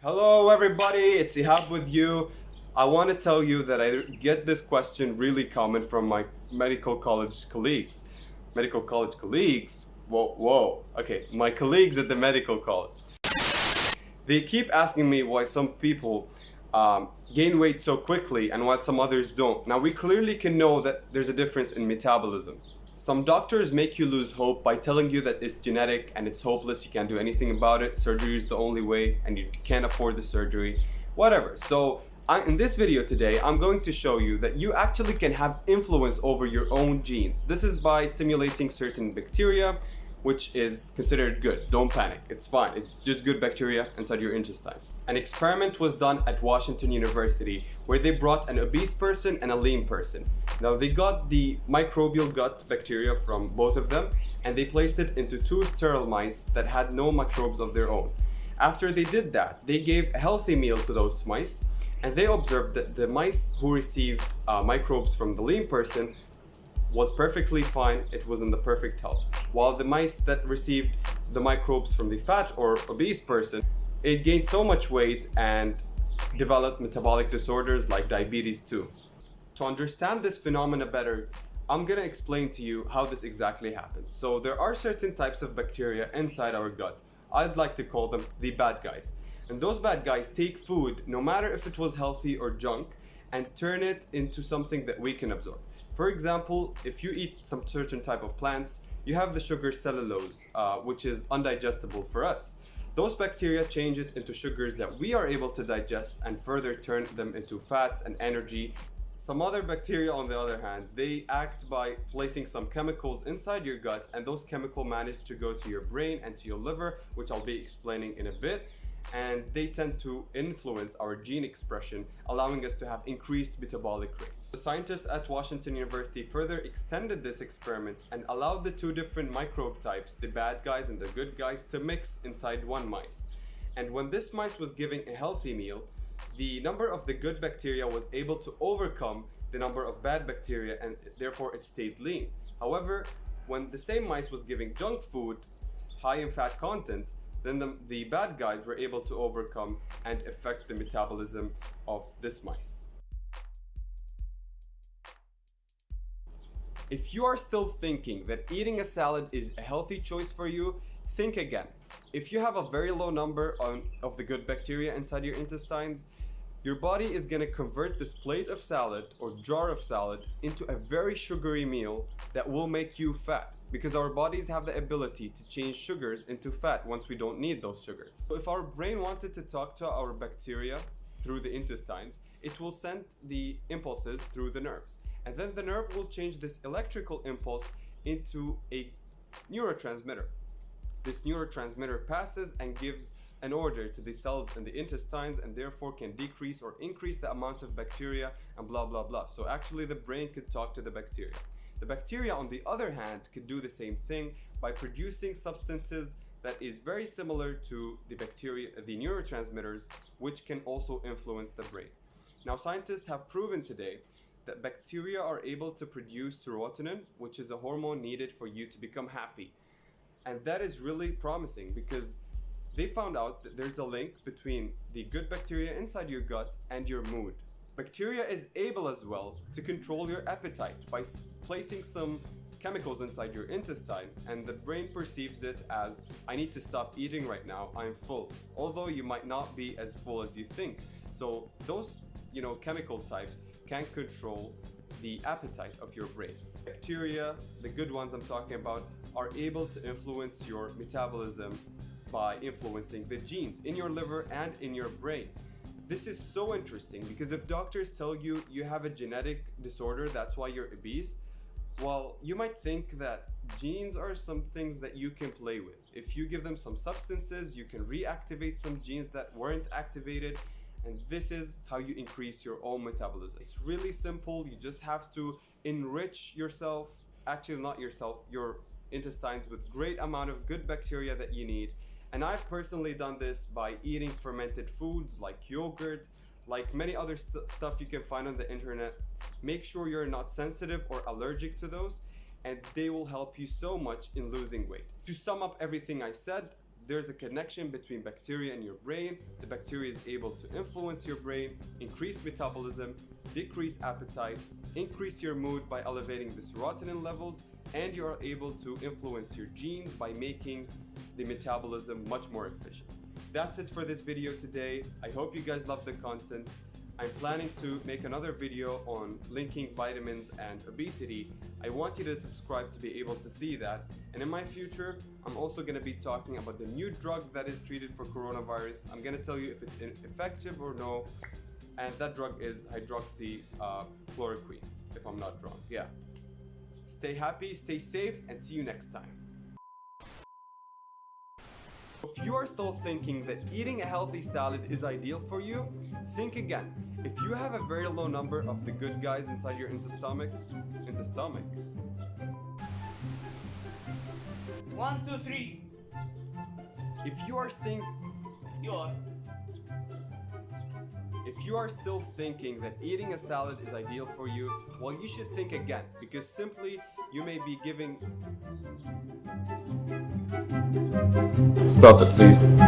Hello everybody, it's Ihab with you. I want to tell you that I get this question really common from my medical college colleagues. Medical college colleagues? Whoa, whoa. Okay, my colleagues at the medical college. They keep asking me why some people um, gain weight so quickly and why some others don't. Now we clearly can know that there's a difference in metabolism. Some doctors make you lose hope by telling you that it's genetic and it's hopeless, you can't do anything about it, surgery is the only way and you can't afford the surgery, whatever. So I, in this video today, I'm going to show you that you actually can have influence over your own genes. This is by stimulating certain bacteria which is considered good. Don't panic, it's fine. It's just good bacteria inside your intestines. An experiment was done at Washington University where they brought an obese person and a lean person. Now they got the microbial gut bacteria from both of them and they placed it into two sterile mice that had no microbes of their own. After they did that, they gave a healthy meal to those mice and they observed that the mice who received uh, microbes from the lean person was perfectly fine, it was in the perfect health. While the mice that received the microbes from the fat or obese person, it gained so much weight and developed metabolic disorders like diabetes too. To understand this phenomena better, I'm gonna explain to you how this exactly happens. So there are certain types of bacteria inside our gut. I'd like to call them the bad guys. And those bad guys take food, no matter if it was healthy or junk, and turn it into something that we can absorb. For example, if you eat some certain type of plants, you have the sugar cellulose, uh, which is undigestible for us. Those bacteria change it into sugars that we are able to digest and further turn them into fats and energy. Some other bacteria, on the other hand, they act by placing some chemicals inside your gut and those chemicals manage to go to your brain and to your liver, which I'll be explaining in a bit and they tend to influence our gene expression, allowing us to have increased metabolic rates. The scientists at Washington University further extended this experiment and allowed the two different microbe types, the bad guys and the good guys, to mix inside one mice. And when this mice was given a healthy meal, the number of the good bacteria was able to overcome the number of bad bacteria and therefore it stayed lean. However, when the same mice was giving junk food, high in fat content, then the, the bad guys were able to overcome and affect the metabolism of this mice. If you are still thinking that eating a salad is a healthy choice for you, think again. If you have a very low number on, of the good bacteria inside your intestines, your body is going to convert this plate of salad or jar of salad into a very sugary meal that will make you fat because our bodies have the ability to change sugars into fat once we don't need those sugars. So if our brain wanted to talk to our bacteria through the intestines, it will send the impulses through the nerves. And then the nerve will change this electrical impulse into a neurotransmitter. This neurotransmitter passes and gives an order to the cells in the intestines and therefore can decrease or increase the amount of bacteria and blah blah blah. So actually the brain could talk to the bacteria. The bacteria, on the other hand, can do the same thing by producing substances that is very similar to the bacteria, the neurotransmitters, which can also influence the brain. Now, scientists have proven today that bacteria are able to produce serotonin, which is a hormone needed for you to become happy. And that is really promising because they found out that there's a link between the good bacteria inside your gut and your mood. Bacteria is able as well to control your appetite by placing some chemicals inside your intestine and the brain perceives it as I need to stop eating right now. I'm full although you might not be as full as you think. So those you know chemical types can control the appetite of your brain bacteria the good ones I'm talking about are able to influence your metabolism by influencing the genes in your liver and in your brain this is so interesting because if doctors tell you you have a genetic disorder, that's why you're obese, well, you might think that genes are some things that you can play with. If you give them some substances, you can reactivate some genes that weren't activated. And this is how you increase your own metabolism. It's really simple. You just have to enrich yourself, actually not yourself, your intestines with great amount of good bacteria that you need and I've personally done this by eating fermented foods like yogurt, like many other st stuff you can find on the internet. Make sure you're not sensitive or allergic to those and they will help you so much in losing weight. To sum up everything I said, there's a connection between bacteria and your brain. The bacteria is able to influence your brain, increase metabolism, decrease appetite, increase your mood by elevating the serotonin levels, and you are able to influence your genes by making the metabolism much more efficient. That's it for this video today. I hope you guys love the content. I'm planning to make another video on linking vitamins and obesity. I want you to subscribe to be able to see that. And in my future, I'm also going to be talking about the new drug that is treated for coronavirus. I'm going to tell you if it's effective or no. And that drug is hydroxychloroquine, if I'm not wrong. Yeah. Stay happy, stay safe, and see you next time. If you are still thinking that eating a healthy salad is ideal for you, think again. If you have a very low number of the good guys inside your intestomach, intestomach. One, two, three. If you are staying, You are. if you are still thinking that eating a salad is ideal for you, well, you should think again because simply you may be giving. Stop it, please.